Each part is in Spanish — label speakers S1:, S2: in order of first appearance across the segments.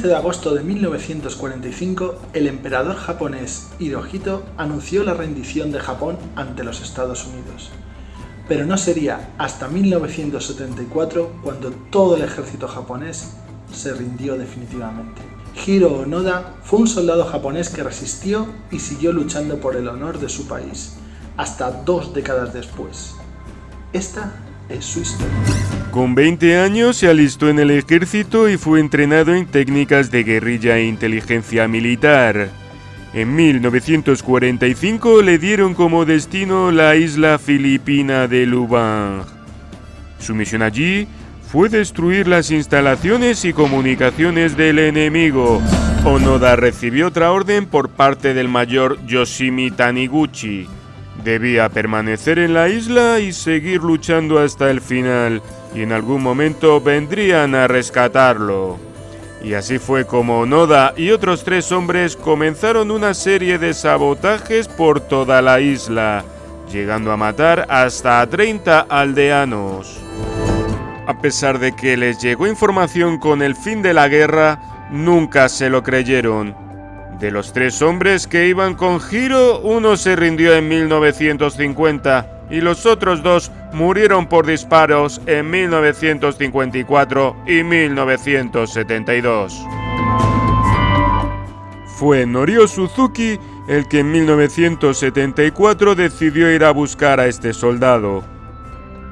S1: 15 de agosto de 1945, el emperador japonés Hirohito anunció la rendición de Japón ante los Estados Unidos. Pero no sería hasta 1974 cuando todo el ejército japonés se rindió definitivamente. Hiro Onoda fue un soldado japonés que resistió y siguió luchando por el honor de su país, hasta dos décadas después. Esta es su historia.
S2: Con 20 años se alistó en el ejército y fue entrenado en técnicas de guerrilla e inteligencia militar. En 1945 le dieron como destino la isla filipina de Lubang. Su misión allí fue destruir las instalaciones y comunicaciones del enemigo. Onoda recibió otra orden por parte del mayor Yoshimi Taniguchi. Debía permanecer en la isla y seguir luchando hasta el final, y en algún momento vendrían a rescatarlo. Y así fue como Onoda y otros tres hombres comenzaron una serie de sabotajes por toda la isla, llegando a matar hasta a 30 aldeanos. A pesar de que les llegó información con el fin de la guerra, nunca se lo creyeron. De los tres hombres que iban con Hiro, uno se rindió en 1950 y los otros dos murieron por disparos en 1954 y 1972. Fue Norio Suzuki el que en 1974 decidió ir a buscar a este soldado.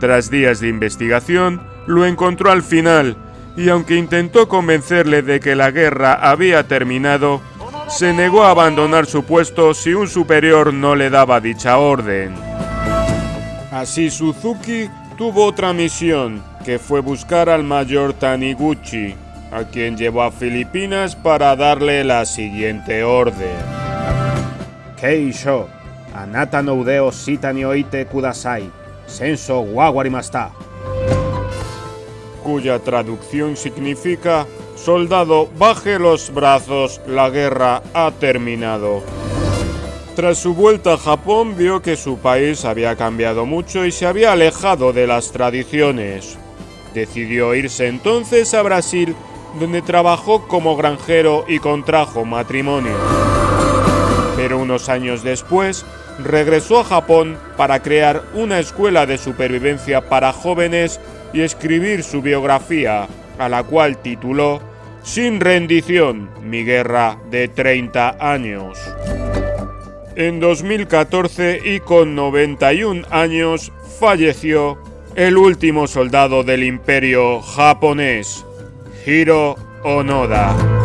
S2: Tras días de investigación, lo encontró al final, y aunque intentó convencerle de que la guerra había terminado, se negó a abandonar su puesto si un superior no le daba dicha orden. Así Suzuki tuvo otra misión, que fue buscar al mayor Taniguchi, a quien llevó a Filipinas para darle la siguiente orden.
S3: Keisho, anata no udeo oite kudasai, senso wawarimasta
S2: cuya traducción significa Soldado, baje los brazos, la guerra ha terminado. Tras su vuelta a Japón vio que su país había cambiado mucho y se había alejado de las tradiciones. Decidió irse entonces a Brasil, donde trabajó como granjero y contrajo matrimonio. Pero unos años después, regresó a Japón para crear una escuela de supervivencia para jóvenes y escribir su biografía, a la cual tituló Sin rendición, mi guerra de 30 años. En 2014 y con 91 años falleció el último soldado del imperio japonés, Hiro Onoda.